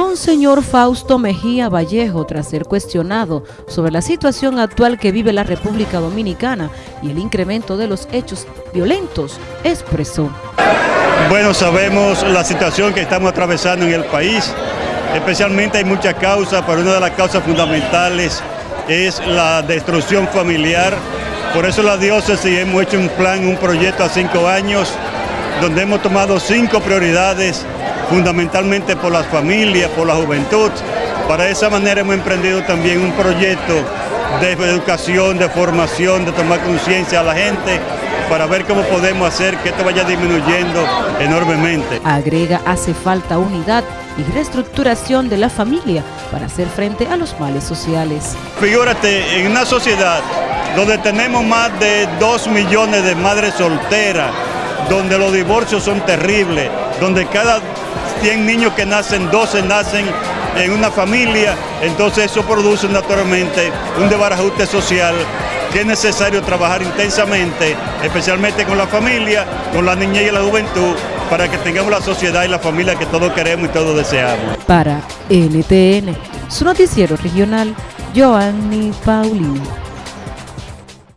Monseñor Fausto Mejía Vallejo, tras ser cuestionado sobre la situación actual que vive la República Dominicana y el incremento de los hechos violentos, expresó. Bueno, sabemos la situación que estamos atravesando en el país, especialmente hay muchas causas, pero una de las causas fundamentales es la destrucción familiar. Por eso la diócesis hemos hecho un plan, un proyecto a cinco años, donde hemos tomado cinco prioridades fundamentalmente por las familias, por la juventud. Para esa manera hemos emprendido también un proyecto de educación, de formación, de tomar conciencia a la gente para ver cómo podemos hacer que esto vaya disminuyendo enormemente. Agrega, hace falta unidad y reestructuración de la familia para hacer frente a los males sociales. Figúrate, en una sociedad donde tenemos más de 2 millones de madres solteras, donde los divorcios son terribles, donde cada 100 niños que nacen, 12 nacen en una familia, entonces eso produce naturalmente un desbarajuste social que es necesario trabajar intensamente, especialmente con la familia, con la niñez y la juventud, para que tengamos la sociedad y la familia que todos queremos y todos deseamos. Para NTN, su noticiero regional, Joanny Paulino.